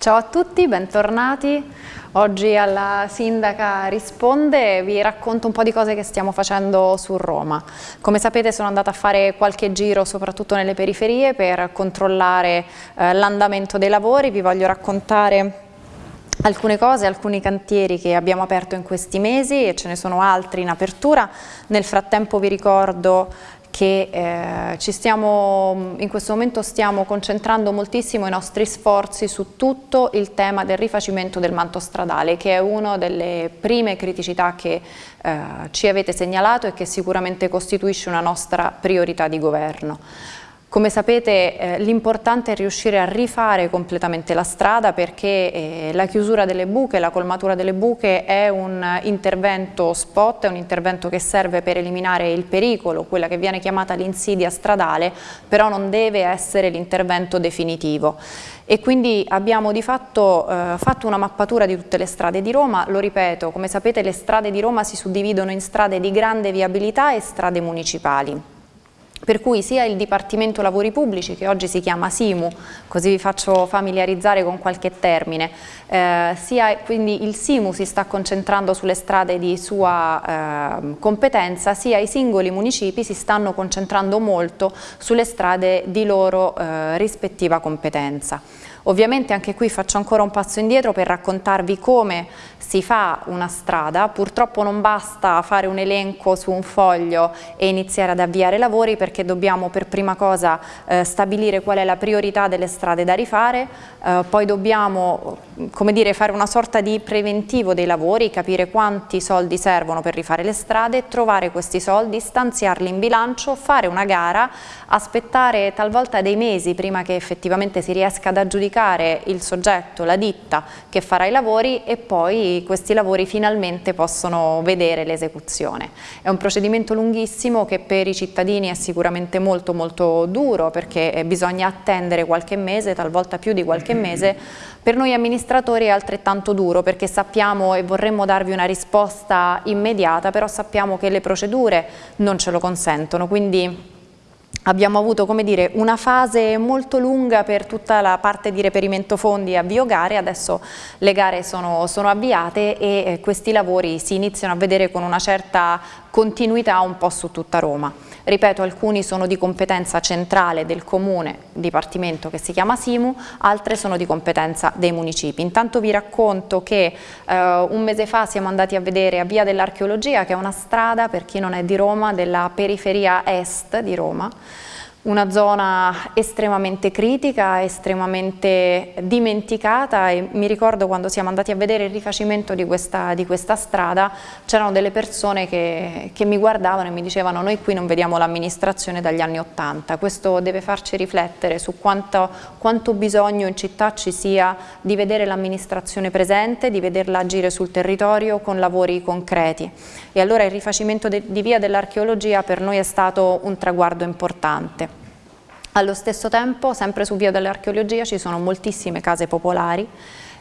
Ciao a tutti, bentornati. Oggi alla Sindaca Risponde vi racconto un po' di cose che stiamo facendo su Roma. Come sapete sono andata a fare qualche giro soprattutto nelle periferie per controllare eh, l'andamento dei lavori, vi voglio raccontare alcune cose, alcuni cantieri che abbiamo aperto in questi mesi e ce ne sono altri in apertura. Nel frattempo vi ricordo che eh, stiamo, in questo momento stiamo concentrando moltissimo i nostri sforzi su tutto il tema del rifacimento del manto stradale che è una delle prime criticità che eh, ci avete segnalato e che sicuramente costituisce una nostra priorità di governo. Come sapete eh, l'importante è riuscire a rifare completamente la strada perché eh, la chiusura delle buche, la colmatura delle buche è un intervento spot, è un intervento che serve per eliminare il pericolo, quella che viene chiamata l'insidia stradale, però non deve essere l'intervento definitivo. E quindi abbiamo di fatto eh, fatto una mappatura di tutte le strade di Roma, lo ripeto, come sapete le strade di Roma si suddividono in strade di grande viabilità e strade municipali per cui sia il Dipartimento Lavori Pubblici, che oggi si chiama SIMU, così vi faccio familiarizzare con qualche termine, eh, sia quindi il SIMU si sta concentrando sulle strade di sua eh, competenza, sia i singoli municipi si stanno concentrando molto sulle strade di loro eh, rispettiva competenza. Ovviamente anche qui faccio ancora un passo indietro per raccontarvi come si fa una strada, purtroppo non basta fare un elenco su un foglio e iniziare ad avviare lavori perché dobbiamo per prima cosa eh, stabilire qual è la priorità delle strade da rifare, eh, poi dobbiamo come dire, fare una sorta di preventivo dei lavori, capire quanti soldi servono per rifare le strade, trovare questi soldi, stanziarli in bilancio, fare una gara, aspettare talvolta dei mesi prima che effettivamente si riesca ad aggiudicare indicare il soggetto, la ditta che farà i lavori e poi questi lavori finalmente possono vedere l'esecuzione. È un procedimento lunghissimo che per i cittadini è sicuramente molto molto duro perché bisogna attendere qualche mese, talvolta più di qualche mese, per noi amministratori è altrettanto duro perché sappiamo e vorremmo darvi una risposta immediata, però sappiamo che le procedure non ce lo consentono, quindi Abbiamo avuto dire, una fase molto lunga per tutta la parte di reperimento fondi e avvio gare, adesso le gare sono, sono avviate e eh, questi lavori si iniziano a vedere con una certa continuità un po' su tutta Roma. Ripeto, alcuni sono di competenza centrale del comune, dipartimento che si chiama Simu, altre sono di competenza dei municipi. Intanto vi racconto che eh, un mese fa siamo andati a vedere a Via dell'Archeologia, che è una strada, per chi non è di Roma, della periferia est di Roma, una zona estremamente critica, estremamente dimenticata e mi ricordo quando siamo andati a vedere il rifacimento di questa, di questa strada c'erano delle persone che, che, mi guardavano e mi dicevano noi qui non vediamo l'amministrazione dagli anni Ottanta, questo deve farci riflettere su quanto, quanto bisogno in città ci sia di vedere l'amministrazione presente, di vederla agire sul territorio con lavori concreti e allora il rifacimento di via dell'archeologia per noi è stato un traguardo importante. Allo stesso tempo, sempre su via dell'archeologia, ci sono moltissime case popolari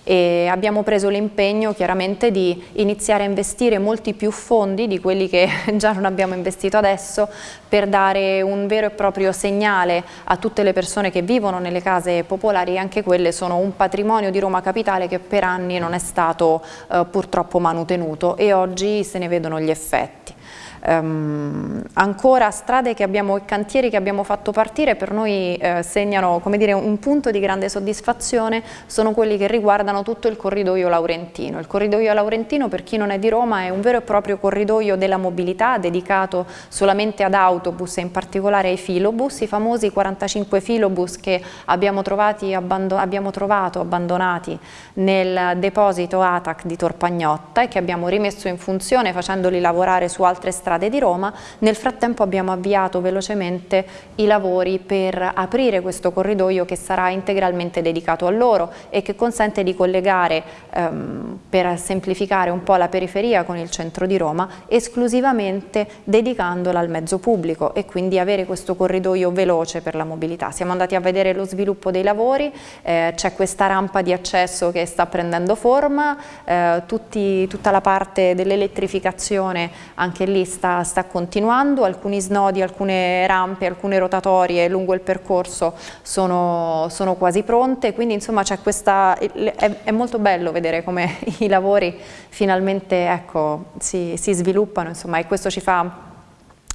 e abbiamo preso l'impegno chiaramente di iniziare a investire molti più fondi di quelli che già non abbiamo investito adesso per dare un vero e proprio segnale a tutte le persone che vivono nelle case popolari anche quelle sono un patrimonio di Roma Capitale che per anni non è stato eh, purtroppo manutenuto e oggi se ne vedono gli effetti. Um, ancora strade e cantieri che abbiamo fatto partire per noi eh, segnano dire, un punto di grande soddisfazione sono quelli che riguardano tutto il corridoio laurentino. Il corridoio laurentino per chi non è di Roma è un vero e proprio corridoio della mobilità dedicato solamente ad autobus e in particolare ai filobus, i famosi 45 filobus che abbiamo, abbiamo trovato abbandonati nel deposito ATAC di Torpagnotta e che abbiamo rimesso in funzione facendoli lavorare su altre strade strade di Roma. Nel frattempo abbiamo avviato velocemente i lavori per aprire questo corridoio che sarà integralmente dedicato a loro e che consente di collegare, ehm, per semplificare un po' la periferia con il centro di Roma, esclusivamente dedicandola al mezzo pubblico e quindi avere questo corridoio veloce per la mobilità. Siamo andati a vedere lo sviluppo dei lavori, eh, c'è questa rampa di accesso che sta prendendo forma, eh, tutti, tutta la parte dell'elettrificazione anche lì sta, sta, continuando, alcuni snodi, alcune rampe, alcune rotatorie lungo il percorso sono, sono quasi pronte, quindi insomma questa, è, è, molto bello vedere come i lavori finalmente ecco, si, si sviluppano insomma, e questo ci fa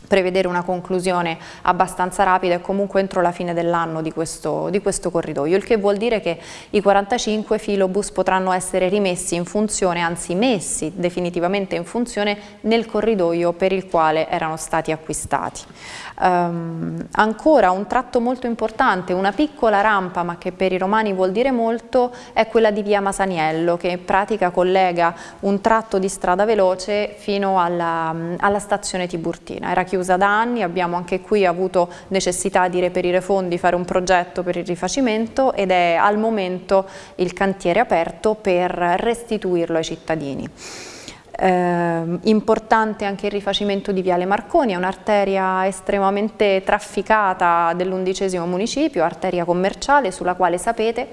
prevedere una conclusione abbastanza rapida e comunque entro la fine dell'anno di di questo corridoio, il che vuol dire che i 45 filobus potranno essere rimessi in funzione, anzi messi definitivamente in funzione nel corridoio per il quale erano stati acquistati. Um, ancora un tratto molto importante, una piccola rampa ma che per i romani vuol dire molto è quella di via Masaniello che in pratica collega un tratto di strada veloce fino alla, alla stazione Tiburtina. Era chiusa da anni, abbiamo anche qui avuto necessità di reperire fondi, fare un progetto per il rifacimento ed è al momento il cantiere aperto per restituirlo ai cittadini. Eh, importante anche il rifacimento di Viale Marconi, è un'arteria estremamente trafficata dell'undicesimo municipio, arteria commerciale sulla quale sapete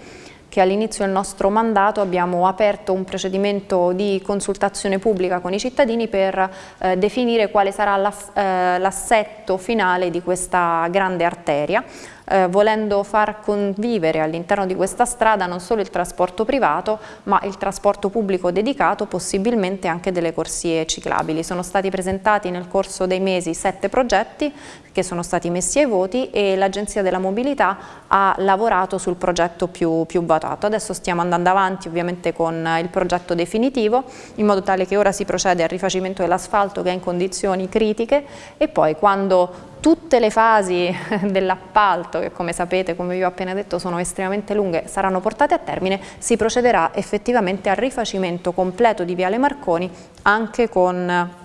che all'inizio del nostro mandato abbiamo aperto un procedimento di consultazione pubblica con i cittadini per eh, definire quale sarà eh, l'assetto finale di questa grande arteria eh, volendo far convivere all'interno di questa strada non solo il trasporto privato ma il trasporto pubblico dedicato, possibilmente anche delle corsie ciclabili. Sono stati presentati nel corso dei mesi sette progetti che sono stati messi ai voti e l'Agenzia della Mobilità ha lavorato sul progetto più, più votato. Adesso stiamo andando avanti ovviamente con il progetto definitivo in modo tale che ora si procede al rifacimento dell'asfalto che è in condizioni critiche e poi quando tutte le fasi dell'appalto, che come sapete, come vi ho appena detto, sono estremamente lunghe, saranno portate a termine, si procederà effettivamente al rifacimento completo di Viale Marconi anche con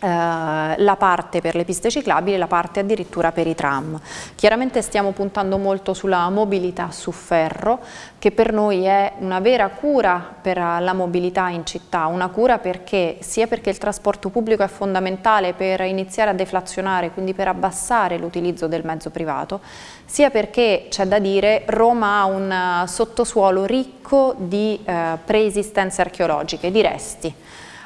la parte per le piste ciclabili e la parte addirittura per i tram. Chiaramente stiamo puntando molto sulla mobilità su ferro che per noi è una vera cura per la mobilità in città, una cura perché sia perché il trasporto pubblico è fondamentale per iniziare a deflazionare, quindi per abbassare l'utilizzo del mezzo privato, sia perché c'è da dire Roma ha un sottosuolo ricco di eh, preesistenze archeologiche, di resti.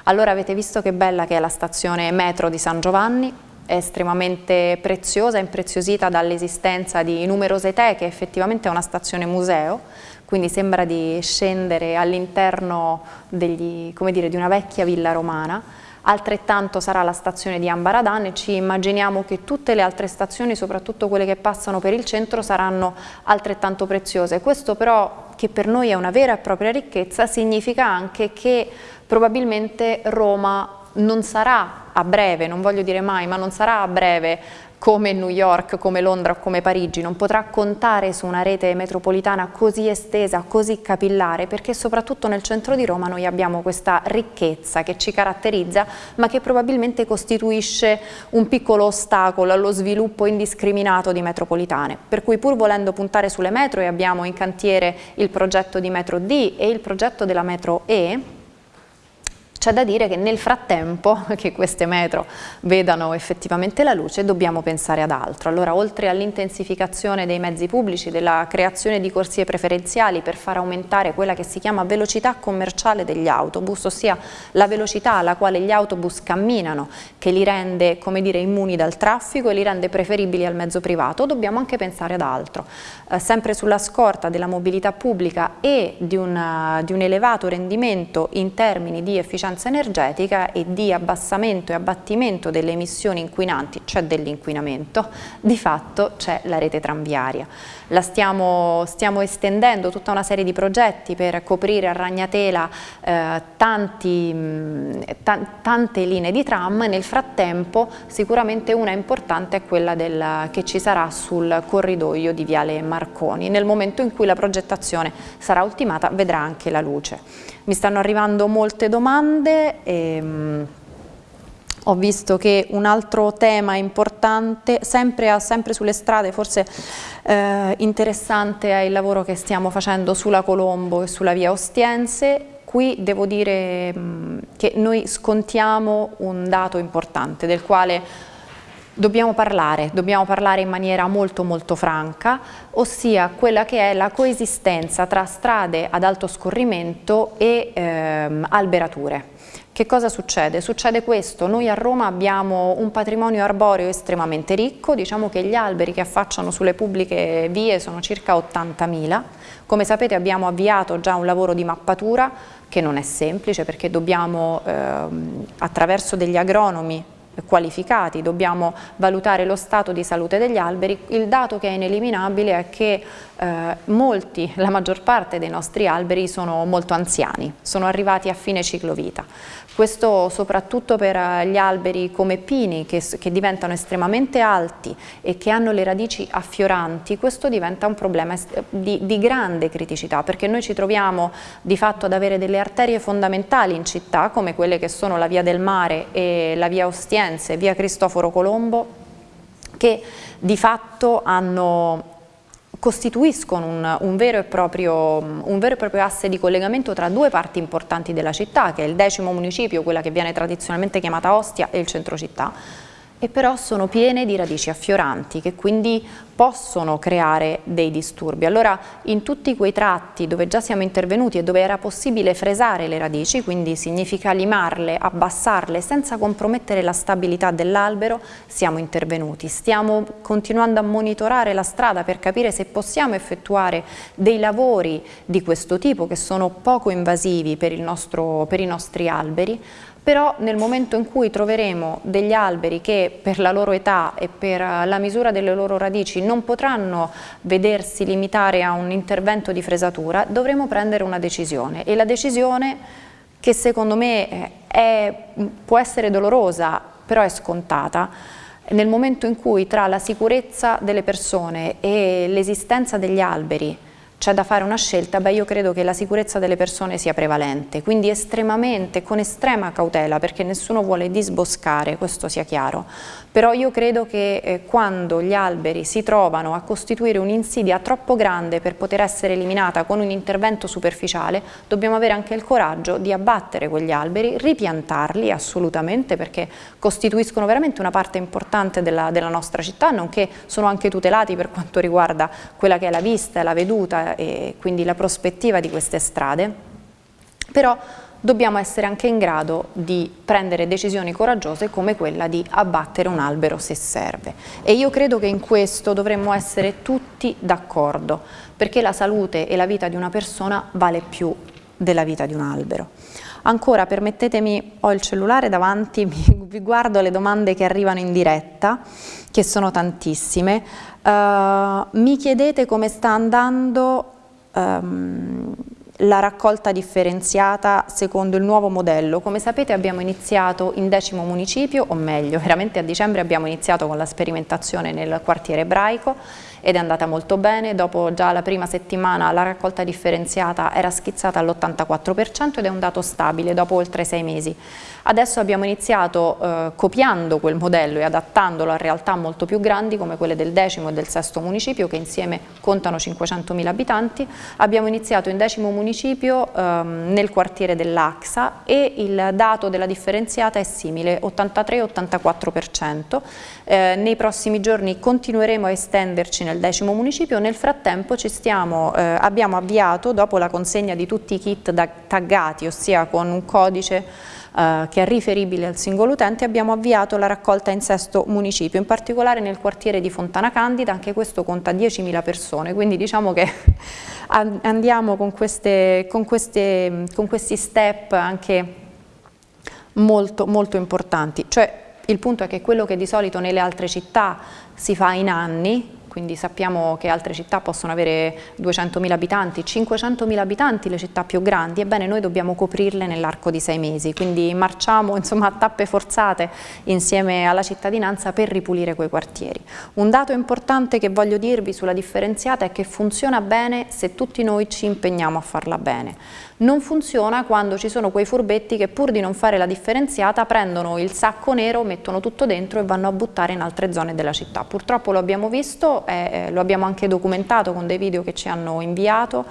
Allora avete visto che bella che è la stazione metro di San Giovanni, è estremamente preziosa, impreziosita dall'esistenza di numerose teche, effettivamente è una stazione museo, quindi sembra di scendere all'interno di una vecchia villa romana, altrettanto sarà la stazione di Ambaradan e ci immaginiamo che tutte le altre stazioni, soprattutto quelle che passano per il centro, saranno altrettanto preziose. Questo però, che per noi è una vera e propria ricchezza, significa anche che probabilmente Roma non sarà a breve, non voglio dire mai, ma non sarà a breve come New York, come Londra o come Parigi, non potrà contare su una rete metropolitana così estesa, così capillare, perché soprattutto nel centro di Roma noi abbiamo questa ricchezza che ci caratterizza, ma che probabilmente costituisce un piccolo ostacolo allo sviluppo indiscriminato di metropolitane. Per cui pur volendo puntare sulle metro e abbiamo in cantiere il progetto di metro D e il progetto della metro E, c'è da dire che nel frattempo che queste metro vedano effettivamente la luce dobbiamo pensare ad altro. Allora oltre all'intensificazione dei mezzi pubblici, della creazione di corsie preferenziali per far aumentare quella che si chiama velocità commerciale degli autobus, ossia la velocità alla quale gli autobus camminano che li rende dire immuni dal traffico e li rende preferibili al mezzo privato, dobbiamo anche pensare ad altro. Eh, sempre sulla scorta della mobilità pubblica e di, una, di un elevato rendimento in termini di efficienza efficienza energetica e di abbassamento e abbattimento delle emissioni inquinanti, cioè dell'inquinamento, di fatto c'è la rete tranviaria. La stiamo, stiamo, estendendo tutta una serie di progetti per coprire a Ragnatela eh, tanti, tante linee di tram, nel frattempo sicuramente una importante è quella del, che ci sarà sul corridoio di Viale Marconi. Nel momento in cui la progettazione sarà ultimata vedrà anche la luce. Mi stanno arrivando molte domande. E, mh, ho visto che un altro tema importante, sempre, sempre sulle strade, forse eh, interessante è il lavoro che stiamo facendo sulla Colombo e sulla via Ostiense. Qui devo dire mh, che noi scontiamo un dato importante del quale dobbiamo parlare, dobbiamo parlare in maniera molto molto franca, ossia quella che è la coesistenza tra strade ad alto scorrimento e ehm, alberature. Che cosa succede? Succede questo, noi a Roma abbiamo un patrimonio arboreo estremamente ricco, diciamo che gli alberi che affacciano sulle pubbliche vie sono circa 80.000, come sapete abbiamo avviato già un lavoro di mappatura che non è semplice perché dobbiamo ehm, attraverso degli agronomi qualificati, dobbiamo valutare lo stato di salute degli alberi, il dato che è ineliminabile è che eh, molti, la maggior parte dei nostri alberi sono molto anziani, sono arrivati a fine ciclo vita. Questo soprattutto per eh, gli alberi come pini che, che, diventano estremamente alti e che hanno le radici affioranti, questo diventa un problema di, di grande criticità perché noi ci troviamo di fatto ad avere delle arterie fondamentali in città come quelle che sono la via del mare e la via Ostiense, via Cristoforo Colombo che di fatto hanno costituiscono un, un, vero proprio, un, vero e proprio, asse di collegamento tra due parti importanti della città, che è il decimo municipio, quella che viene tradizionalmente chiamata Ostia, e il centro città, e però sono piene di radici affioranti che quindi possono creare dei disturbi. Allora in tutti quei tratti dove già siamo intervenuti e dove era possibile fresare le radici, quindi significa limarle, abbassarle senza compromettere la stabilità dell'albero, siamo intervenuti. Stiamo continuando a monitorare la strada per capire se possiamo effettuare dei lavori di questo tipo che sono poco invasivi per, nostro, per i nostri alberi, però nel momento in cui troveremo degli alberi che per la loro età e per la misura delle loro radici non potranno vedersi limitare a un intervento di fresatura, dovremo prendere una decisione. E la decisione che secondo me eh, è, può essere dolorosa, però è scontata, nel momento in cui tra la sicurezza delle persone e l'esistenza degli alberi c'è da fare una scelta, beh io credo che la sicurezza delle persone sia prevalente, quindi estremamente, con estrema cautela, perché nessuno vuole disboscare, questo sia chiaro, però io credo che eh, quando gli alberi si trovano a costituire un'insidia troppo grande per poter essere eliminata con un intervento superficiale, dobbiamo avere anche il coraggio di abbattere quegli alberi, ripiantarli assolutamente, perché costituiscono veramente una parte importante della, della nostra città, nonché sono anche tutelati per quanto riguarda quella che è la vista la veduta e quindi la prospettiva di queste strade, però dobbiamo essere anche in grado di prendere decisioni coraggiose come quella di abbattere un albero se serve. E io credo che in questo dovremmo essere tutti d'accordo, perché la salute e la vita di una persona vale più della vita di un albero. Ancora, permettetemi, ho il cellulare davanti, vi guardo le domande che arrivano in diretta, che sono tantissime. Uh, mi chiedete come sta andando um, la raccolta differenziata secondo il nuovo modello. Come sapete abbiamo iniziato in decimo municipio, o meglio, veramente a dicembre abbiamo iniziato con la sperimentazione nel quartiere ebraico ed è andata molto bene, dopo già la prima settimana la raccolta differenziata era schizzata all'84% ed è un dato stabile dopo oltre sei mesi. Adesso abbiamo iniziato eh, copiando quel modello e adattandolo a realtà molto più grandi come quelle del decimo e del sesto municipio che insieme contano 500.000 abitanti. Abbiamo iniziato in decimo municipio ehm, nel quartiere dell'Axa e il dato della differenziata è simile, 83-84%. Eh, nei prossimi giorni continueremo a estenderci nel decimo municipio, nel frattempo stiamo, eh, abbiamo avviato dopo la consegna di tutti i kit taggati, ossia con un codice eh, che è riferibile al singolo utente, abbiamo avviato la raccolta in sesto municipio, in particolare nel quartiere di Fontana Candida, anche questo conta 10.000 persone, quindi diciamo che andiamo con, queste, con, queste, con questi step anche molto, molto importanti. Cioè, il punto è che quello che di solito nelle altre città si fa in anni, quindi sappiamo che altre città possono avere 200.000 abitanti, 500.000 abitanti le città più grandi, ebbene noi dobbiamo coprirle nell'arco di sei mesi, quindi marciamo insomma, a tappe forzate insieme alla cittadinanza per ripulire quei quartieri. Un dato importante che voglio dirvi sulla differenziata è che funziona bene se tutti noi ci impegniamo a farla bene. Non funziona quando ci sono quei furbetti che pur di non fare la differenziata prendono il sacco nero, mettono tutto dentro e vanno a buttare in altre zone della città. Purtroppo lo abbiamo visto, eh, lo abbiamo anche documentato con dei video che ci hanno inviato,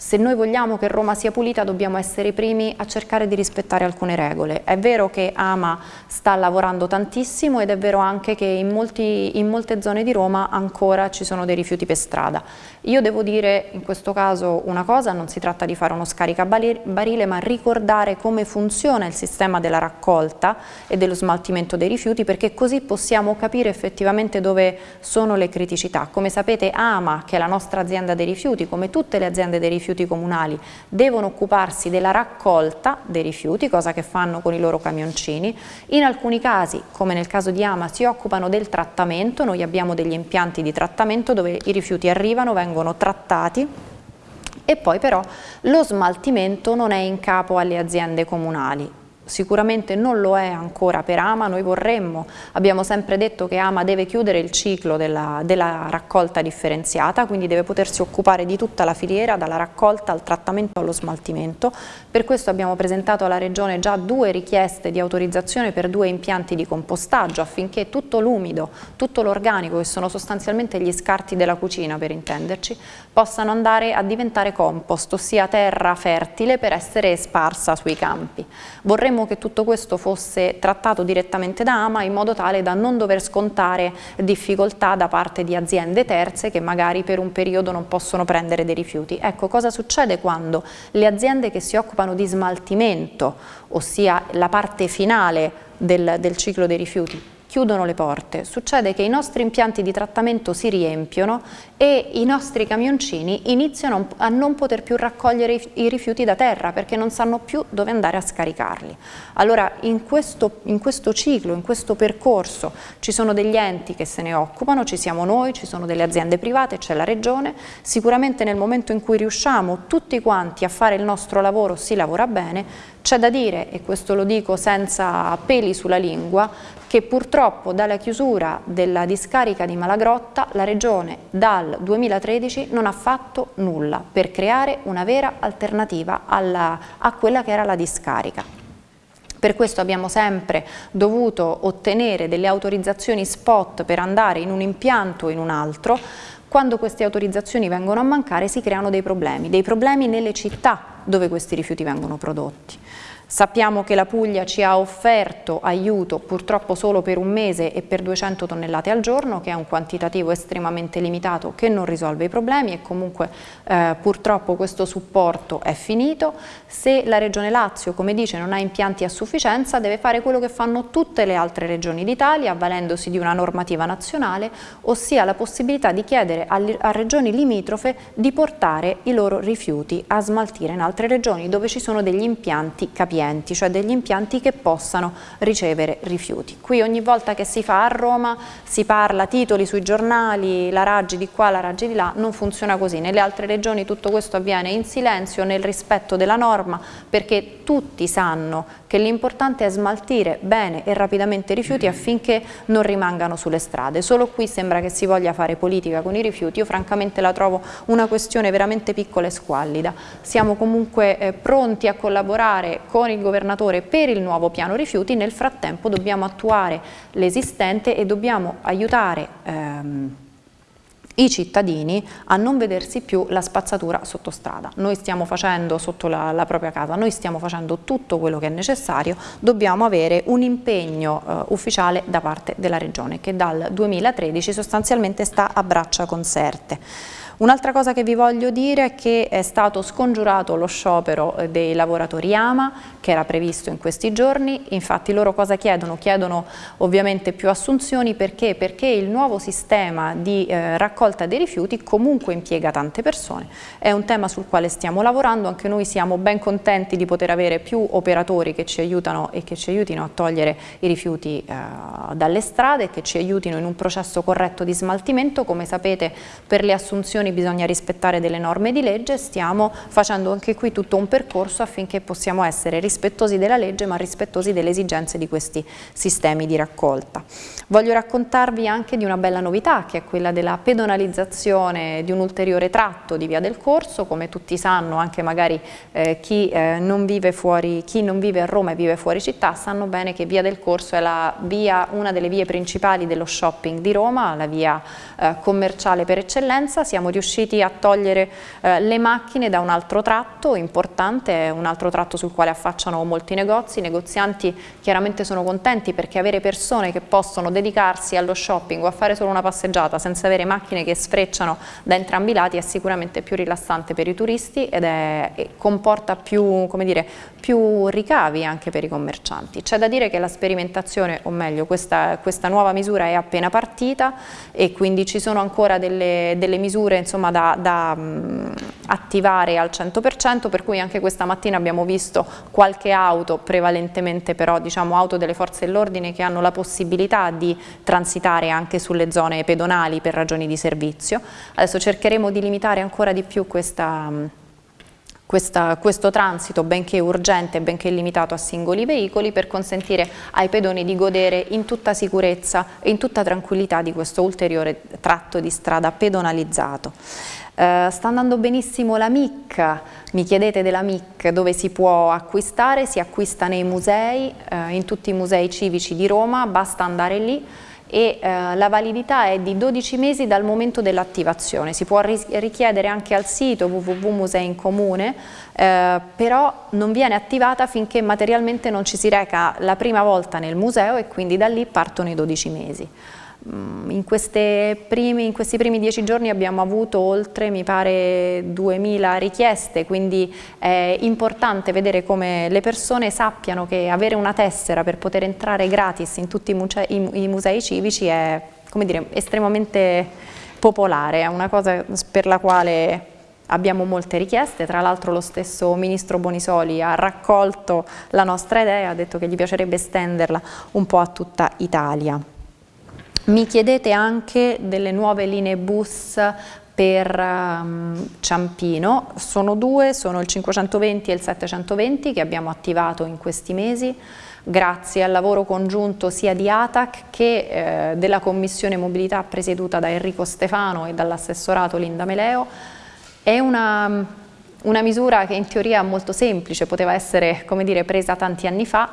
Se noi vogliamo che Roma sia pulita dobbiamo essere i primi a cercare di rispettare alcune regole. È vero che Ama sta lavorando tantissimo ed è vero anche che in, molti, in molte zone di Roma ancora ci sono dei rifiuti per strada. Io devo dire in questo caso una cosa, non si tratta di fare uno scaricabarile ma ricordare come funziona il sistema della raccolta e dello smaltimento dei rifiuti perché così possiamo capire effettivamente dove sono le criticità. Come sapete Ama, che è la nostra azienda dei rifiuti, come tutte le aziende dei rifiuti, rifiuti comunali. Devono occuparsi della raccolta dei rifiuti, cosa che fanno con i loro camioncini. In alcuni casi, come nel caso di Ama, si occupano del trattamento, noi abbiamo degli impianti di trattamento dove i rifiuti arrivano, vengono trattati. E poi però lo smaltimento non è in capo alle aziende comunali, sicuramente non lo è ancora per Ama, noi vorremmo, abbiamo sempre detto che Ama deve chiudere il ciclo della, della, raccolta differenziata, quindi deve potersi occupare di tutta la filiera, dalla raccolta al trattamento allo smaltimento, per questo abbiamo presentato alla Regione già due richieste di autorizzazione per due impianti di compostaggio affinché tutto l'umido, tutto l'organico, che sono sostanzialmente gli scarti della cucina per intenderci, possano andare a diventare compost, ossia terra fertile per essere sparsa sui campi. Vorremmo che tutto questo fosse trattato direttamente da AMA in modo tale da non dover scontare difficoltà da parte di aziende terze che magari per un periodo non possono prendere dei rifiuti. Ecco, cosa succede quando le aziende che si occupano di smaltimento, ossia la parte finale del, del ciclo dei rifiuti, chiudono le porte, succede che i nostri impianti di trattamento si riempiono e i nostri camioncini iniziano a non poter più raccogliere i rifiuti da terra perché non sanno più dove andare a scaricarli. Allora in questo, in questo ciclo, in questo percorso ci sono degli enti che se ne occupano, ci siamo noi, ci sono delle aziende private, c'è la regione, sicuramente nel momento in cui riusciamo tutti quanti a fare il nostro lavoro si lavora bene, c'è da dire, e questo lo dico senza peli sulla lingua, che purtroppo dalla chiusura della discarica di Malagrotta la Regione dal 2013 non ha fatto nulla per creare una vera alternativa alla, a quella che era la discarica. Per questo abbiamo sempre dovuto ottenere delle autorizzazioni spot per andare in un impianto o in un altro, quando queste autorizzazioni vengono a mancare si creano dei problemi, dei problemi nelle città dove questi rifiuti vengono prodotti. Sappiamo che la Puglia ci ha offerto aiuto purtroppo solo per un mese e per 200 tonnellate al giorno, che è un quantitativo estremamente limitato che non risolve i problemi e comunque eh, purtroppo questo supporto è finito. Se la Regione Lazio, come dice, non ha impianti a sufficienza, deve fare quello che fanno tutte le altre regioni d'Italia, avvalendosi di una normativa nazionale, ossia la possibilità di chiedere a, regioni limitrofe di portare i loro rifiuti a smaltire in altre regioni dove ci sono degli impianti capienti capienti, cioè degli impianti che possano ricevere rifiuti. Qui ogni volta che si fa a Roma si parla titoli sui giornali, la Raggi di qua, la Raggi di là, non funziona così. Nelle altre regioni tutto questo avviene in silenzio, nel rispetto della norma, perché tutti sanno che l'importante è smaltire bene e rapidamente i rifiuti affinché non rimangano sulle strade. Solo qui sembra che si voglia fare politica con i rifiuti, io francamente la trovo una questione veramente piccola e squallida. Siamo comunque eh, pronti a collaborare con con il governatore per il nuovo piano rifiuti, nel frattempo dobbiamo attuare l'esistente e dobbiamo aiutare ehm, i cittadini a non vedersi più la spazzatura sotto strada. Noi stiamo facendo sotto la, la, propria casa, noi stiamo facendo tutto quello che è necessario, dobbiamo avere un impegno eh, ufficiale da parte della Regione che dal 2013 sostanzialmente sta a braccia conserte. Un'altra cosa che vi voglio dire è che è stato scongiurato lo sciopero eh, dei lavoratori AMA che era previsto in questi giorni, infatti loro cosa chiedono? Chiedono ovviamente più assunzioni perché? Perché il nuovo sistema di eh, raccolta dei rifiuti comunque impiega tante persone, è un tema sul quale stiamo lavorando, anche noi siamo ben contenti di poter avere più operatori che ci aiutano e che ci aiutino a togliere i rifiuti eh, dalle strade che ci aiutino in un processo corretto di smaltimento, come sapete per le assunzioni assunzioni bisogna rispettare delle norme di legge, stiamo facendo anche qui tutto un percorso affinché possiamo essere rispettosi della legge ma rispettosi delle esigenze di questi sistemi di raccolta. Voglio raccontarvi anche di una bella novità che è quella della pedonalizzazione di un ulteriore tratto di Via del Corso, come tutti sanno anche magari eh, chi, eh, non fuori, chi, non vive a Roma e vive fuori città sanno bene che Via del Corso è via, una delle vie principali dello shopping di Roma, la via eh, commerciale per eccellenza, siamo riusciti a togliere eh, le macchine da un altro tratto importante, un altro tratto sul quale affacciano molti negozi, i negozianti chiaramente sono contenti perché avere persone che possono dedicarsi allo shopping o a fare solo una passeggiata senza avere macchine che sfrecciano da entrambi i lati è sicuramente più rilassante per i turisti ed è, comporta più, dire, più, ricavi anche per i commercianti. C'è da dire che la sperimentazione, o meglio questa, questa, nuova misura è appena partita e quindi ci sono ancora delle, delle misure insomma, da, da mh, attivare al 100% per cui anche questa mattina abbiamo visto qualche auto, prevalentemente però diciamo auto delle forze dell'ordine che hanno la possibilità di transitare anche sulle zone pedonali per ragioni di servizio. Adesso cercheremo di limitare ancora di più questa, questa, questo transito, benché urgente benché limitato a singoli veicoli, per consentire ai pedoni di godere in tutta sicurezza e in tutta tranquillità di questo ulteriore tratto di strada pedonalizzato. Uh, sta andando benissimo la MIC, mi chiedete della MIC dove si può acquistare, si acquista nei musei, uh, in tutti i musei civici di Roma, basta andare lì e uh, la validità è di 12 mesi dal momento dell'attivazione, si può richiedere anche al sito www.museincomune, però non viene attivata finché materialmente non ci si reca la prima volta nel museo e quindi da lì partono i 12 mesi. Mm, in, primi, in, questi primi dieci giorni abbiamo avuto oltre, mi pare, 2000 richieste, quindi è importante vedere come le persone sappiano che avere una tessera per poter entrare gratis in tutti i musei, i, musei civici è dire, estremamente popolare, è una cosa per la quale abbiamo molte richieste, tra l'altro lo stesso Ministro Bonisoli ha raccolto la nostra idea, ha detto che gli piacerebbe estenderla un po' a tutta Italia. Mi chiedete anche delle nuove linee bus per um, Ciampino, sono due, sono il 520 e il 720 che abbiamo attivato in questi mesi grazie al lavoro congiunto sia di ATAC che eh, della Commissione Mobilità presieduta da Enrico Stefano e dall'assessorato Linda Meleo. È una, una misura che in teoria è molto semplice, poteva essere dire, presa tanti anni fa,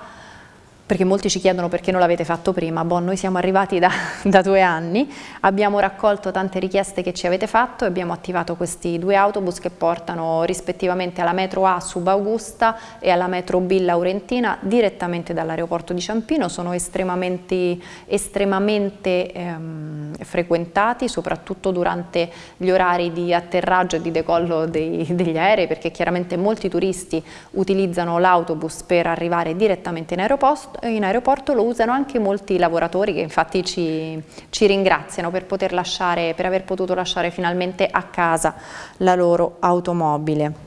perché molti ci chiedono perché non l'avete fatto prima, boh, noi siamo arrivati da, da, due anni, abbiamo raccolto tante richieste che ci avete fatto e abbiamo attivato questi due autobus che portano rispettivamente alla metro A Subaugusta e alla metro B Laurentina direttamente dall'aeroporto di Ciampino, sono estremamente, estremamente ehm, frequentati soprattutto durante gli orari di atterraggio e di decollo dei, degli aerei perché chiaramente molti turisti utilizzano l'autobus per arrivare direttamente in aeroporto in aeroporto lo usano anche molti lavoratori che infatti ci, ci ringraziano per, lasciare, per aver potuto lasciare finalmente a casa la loro automobile.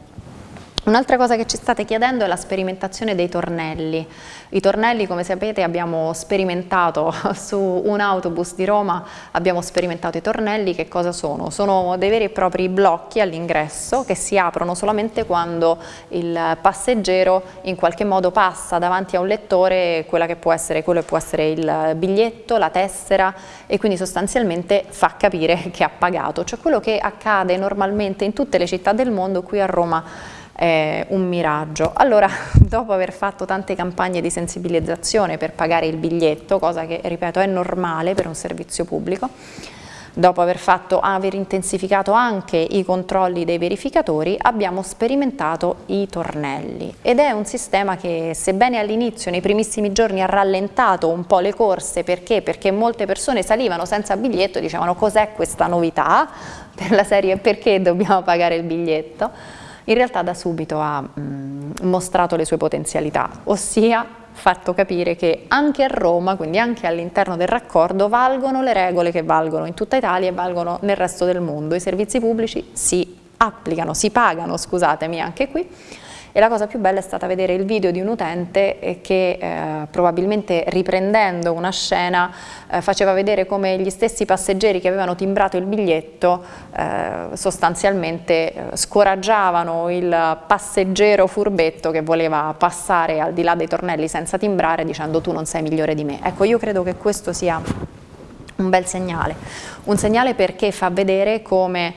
Un'altra cosa che ci state chiedendo è la sperimentazione dei tornelli. I tornelli, come sapete, abbiamo sperimentato su un autobus di Roma, abbiamo sperimentato i tornelli, che cosa sono? Sono dei veri e propri blocchi all'ingresso che si aprono solamente quando il passeggero in qualche modo passa davanti a un lettore quella che può essere, quello che può essere il biglietto, la tessera e quindi sostanzialmente fa capire che ha pagato, cioè quello che accade normalmente in tutte le città del mondo, qui a Roma eh, un miraggio. Allora, dopo aver fatto tante campagne di sensibilizzazione per pagare il biglietto, cosa che, ripeto, è normale per un servizio pubblico, dopo aver, fatto, aver intensificato anche i controlli dei verificatori, abbiamo sperimentato i tornelli ed è un sistema che sebbene all'inizio, nei primissimi giorni, ha rallentato un po' le corse, perché? Perché molte persone salivano senza biglietto e dicevano cos'è questa novità, per la serie perché dobbiamo pagare il biglietto, in realtà da subito ha mh, mm, mostrato le sue potenzialità, ossia fatto capire che anche a Roma, quindi anche all'interno del raccordo, valgono le regole che valgono in tutta Italia e valgono nel resto del mondo. I servizi pubblici si applicano, si pagano, scusatemi, anche qui e la cosa più bella è stata vedere il video di un utente eh, che eh, probabilmente riprendendo una scena eh, faceva vedere come gli stessi passeggeri che avevano timbrato il biglietto eh, sostanzialmente eh, scoraggiavano il passeggero furbetto che voleva passare al di là dei tornelli senza timbrare dicendo tu non sei migliore di me. Ecco io credo che questo sia un bel segnale, un segnale perché fa vedere come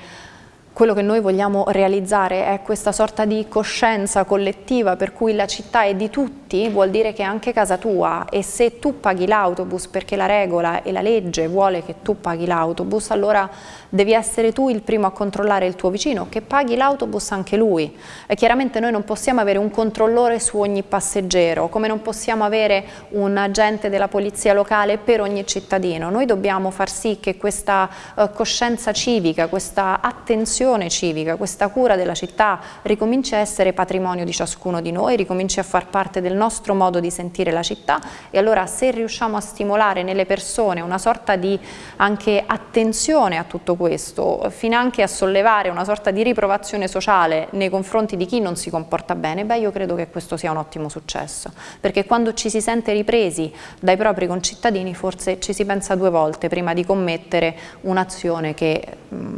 quello che noi vogliamo realizzare è questa sorta di coscienza collettiva per cui la città è di tutti tutti vuol dire che è anche casa tua e se tu paghi l'autobus perché la regola e la legge vuole che tu paghi l'autobus, allora devi essere tu il primo a controllare il tuo vicino, che paghi l'autobus anche lui. E chiaramente noi non possiamo avere un controllore su ogni passeggero, come non possiamo avere un agente della polizia locale per ogni cittadino. Noi dobbiamo far sì che questa uh, coscienza civica, questa attenzione civica, questa cura della città ricominci a essere patrimonio di ciascuno di noi, ricominci a far parte del nostro modo di sentire la città e allora se riusciamo a stimolare nelle persone una sorta di anche attenzione a tutto questo, fino anche a sollevare una sorta di riprovazione sociale nei confronti di chi non si comporta bene, beh io credo che questo sia un ottimo successo, perché quando ci si sente ripresi dai propri concittadini forse ci si pensa due volte prima di commettere un'azione che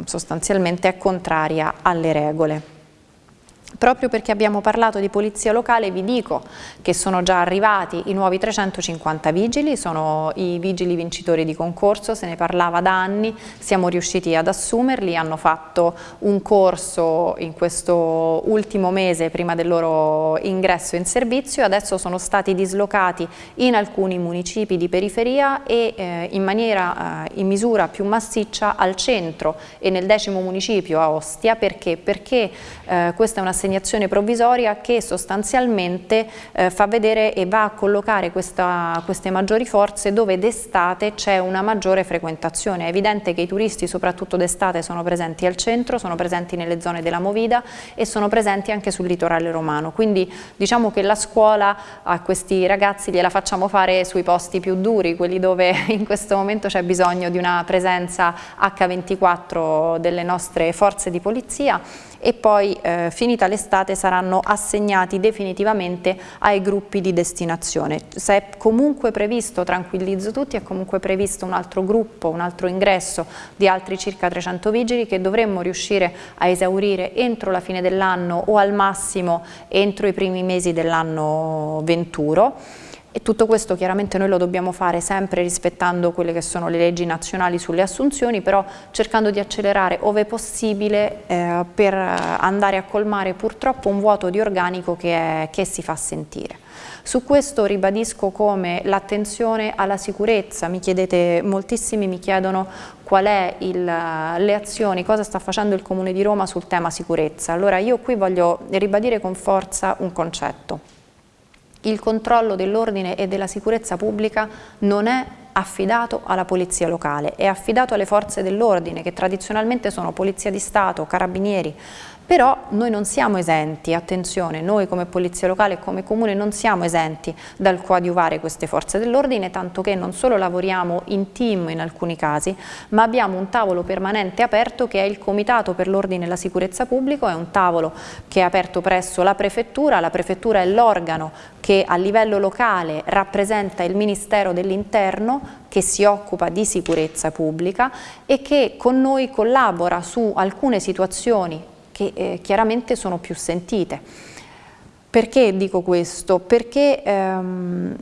sostanzialmente è contraria alle regole. Proprio perché abbiamo parlato di polizia locale vi dico che sono già arrivati i nuovi 350 vigili, sono i vigili vincitori di concorso, se ne parlava da anni, siamo riusciti ad assumerli, hanno fatto un corso in questo ultimo mese prima del loro ingresso in servizio adesso sono stati dislocati in alcuni municipi di periferia e eh, in maniera, eh, in misura più massiccia al centro e nel decimo municipio a Ostia perché? Perché eh, questa è una un'assegnazione provvisoria che sostanzialmente eh, fa vedere e va a collocare questa, queste maggiori forze dove d'estate c'è una maggiore frequentazione. È evidente che i turisti soprattutto d'estate sono presenti al centro, sono presenti nelle zone della Movida e sono presenti anche sul litorale romano, quindi diciamo che la scuola a questi ragazzi gliela facciamo fare sui posti più duri, quelli dove in questo momento c'è bisogno di una presenza H24 delle nostre forze di polizia e poi eh, finita l'estate saranno assegnati definitivamente ai gruppi di destinazione. Se è comunque previsto, tranquillizzo tutti, è comunque previsto un altro gruppo, un altro ingresso di altri circa 300 vigili che dovremmo riuscire a esaurire entro la fine dell'anno o al massimo entro i primi mesi dell'anno venturo e tutto questo chiaramente noi lo dobbiamo fare sempre rispettando quelle che sono le leggi nazionali sulle assunzioni, però cercando di accelerare ove possibile eh, per andare a colmare purtroppo un vuoto di organico che, è, che si fa sentire. Su questo ribadisco come l'attenzione alla sicurezza, mi chiedete, moltissimi mi chiedono qual è il, le azioni, cosa sta facendo il Comune di Roma sul tema sicurezza. Allora io qui voglio ribadire con forza un concetto il controllo dell'ordine e della sicurezza pubblica non è affidato alla polizia locale, è affidato alle forze dell'ordine che tradizionalmente sono polizia di Stato, carabinieri, però noi non siamo esenti, attenzione, noi come Polizia Locale e come Comune non siamo esenti dal coadiuvare queste forze dell'ordine, tanto che non solo lavoriamo in team in alcuni casi, ma abbiamo un tavolo permanente aperto che è il Comitato per l'Ordine e la Sicurezza Pubblico, è un tavolo che è aperto presso la Prefettura, la Prefettura è l'organo che a livello locale rappresenta il Ministero dell'Interno che si occupa di sicurezza pubblica e che con noi collabora su alcune situazioni che eh, chiaramente sono più sentite. Perché dico questo? Perché ehm,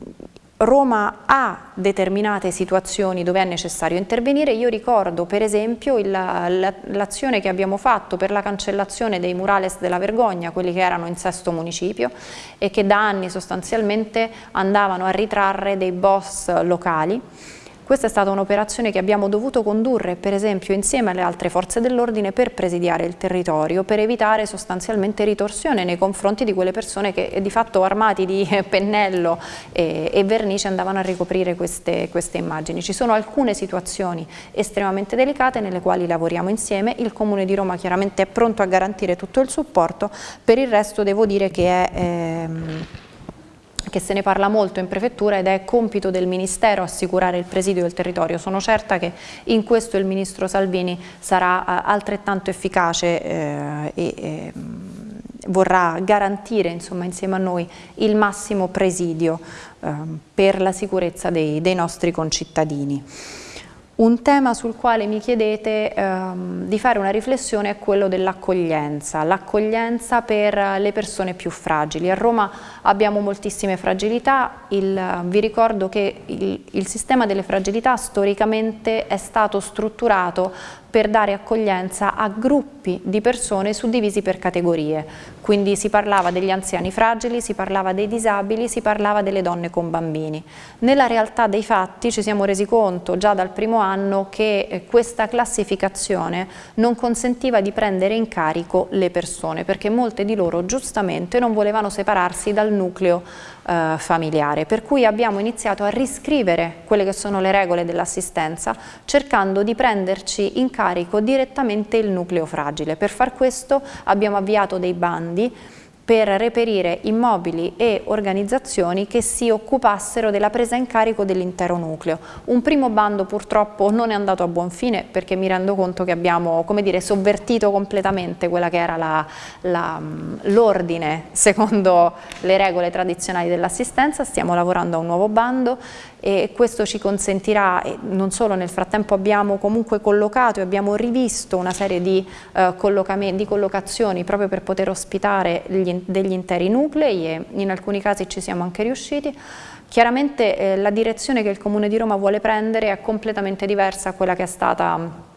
Roma ha determinate situazioni dove è necessario intervenire, io ricordo per esempio l'azione che abbiamo fatto per la cancellazione dei murales della vergogna, quelli che erano in sesto municipio e che da anni sostanzialmente andavano a ritrarre dei boss locali questa è stata un'operazione che abbiamo dovuto condurre per esempio insieme alle altre forze dell'ordine per presidiare il territorio, per evitare sostanzialmente ritorsione nei confronti di quelle persone che di fatto armati di pennello e, e vernice andavano a ricoprire queste, queste immagini. Ci sono alcune situazioni estremamente delicate nelle quali lavoriamo insieme, il Comune di Roma chiaramente è pronto a garantire tutto il supporto, per il resto devo dire che è... Ehm, che se ne parla molto in prefettura ed è compito del Ministero assicurare il presidio del territorio. Sono certa che in questo il Ministro Salvini sarà eh, altrettanto efficace eh, e eh, vorrà garantire insomma, insieme a noi il massimo presidio eh, per la sicurezza dei, dei nostri concittadini. Un tema sul quale mi chiedete ehm, di fare una riflessione è quello dell'accoglienza, l'accoglienza per le persone più fragili. A Roma abbiamo moltissime fragilità, il, vi ricordo che il, il sistema delle fragilità storicamente è stato strutturato per dare accoglienza a gruppi di persone suddivisi per categorie. Quindi si parlava degli anziani fragili, si parlava dei disabili, si parlava delle donne con bambini. Nella realtà dei fatti ci siamo resi conto già dal primo anno che eh, questa classificazione non consentiva di prendere in carico le persone perché molte di loro giustamente non volevano separarsi dal nucleo eh, familiare, per cui abbiamo iniziato a riscrivere quelle che sono le regole dell'assistenza cercando di prenderci in carico direttamente il nucleo fragile. Per far questo abbiamo avviato dei bandi per reperire immobili e organizzazioni che si occupassero della presa in carico dell'intero nucleo. Un primo bando purtroppo non è andato a buon fine perché mi rendo conto che abbiamo dire, sovvertito completamente quella che era l'ordine secondo le regole tradizionali dell'assistenza, stiamo lavorando a un nuovo bando e questo ci consentirà, e non solo nel frattempo abbiamo comunque collocato e abbiamo rivisto una serie di, eh, di collocazioni proprio per poter ospitare gli, degli interi nuclei e in alcuni casi ci siamo anche riusciti. Chiaramente eh, la direzione che il Comune di Roma vuole prendere è completamente diversa da quella che è stata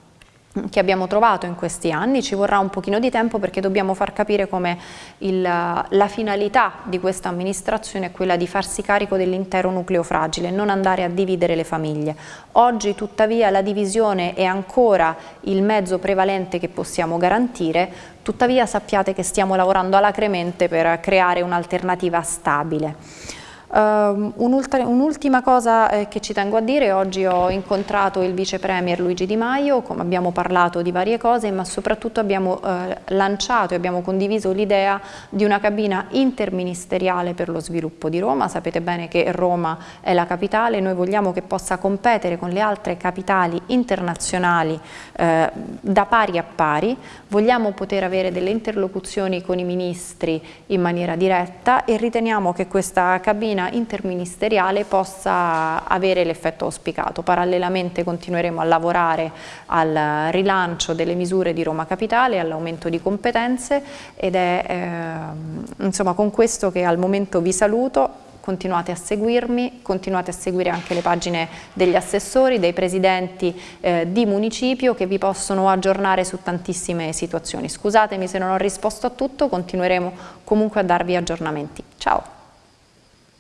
che abbiamo trovato in questi anni, ci vorrà un pochino di tempo perché dobbiamo far capire come il, la finalità di questa amministrazione è quella di farsi carico dell'intero nucleo fragile, non andare a dividere le famiglie. Oggi tuttavia la divisione è ancora il mezzo prevalente che possiamo garantire, tuttavia sappiate che stiamo lavorando alacremente per creare un'alternativa stabile. Uh, Un'ultima un cosa eh, che ci tengo a dire, oggi ho incontrato il vice premier Luigi Di Maio, abbiamo parlato di varie cose, ma soprattutto abbiamo eh, lanciato e abbiamo condiviso l'idea di una cabina interministeriale per lo sviluppo di Roma. Sapete bene che Roma è la capitale, noi vogliamo che possa competere con le altre capitali internazionali eh, da pari a pari, vogliamo poter avere delle interlocuzioni con i ministri in maniera diretta e riteniamo che questa cabina interministeriale possa avere l'effetto auspicato. Parallelamente continueremo a lavorare al rilancio delle misure di Roma Capitale, all'aumento di competenze ed è eh, insomma con questo che al momento vi saluto continuate a seguirmi, continuate a seguire anche le pagine degli assessori, dei presidenti eh, di municipio che vi possono aggiornare su tantissime situazioni. Scusatemi se non ho risposto a tutto, continueremo comunque a darvi aggiornamenti. Ciao!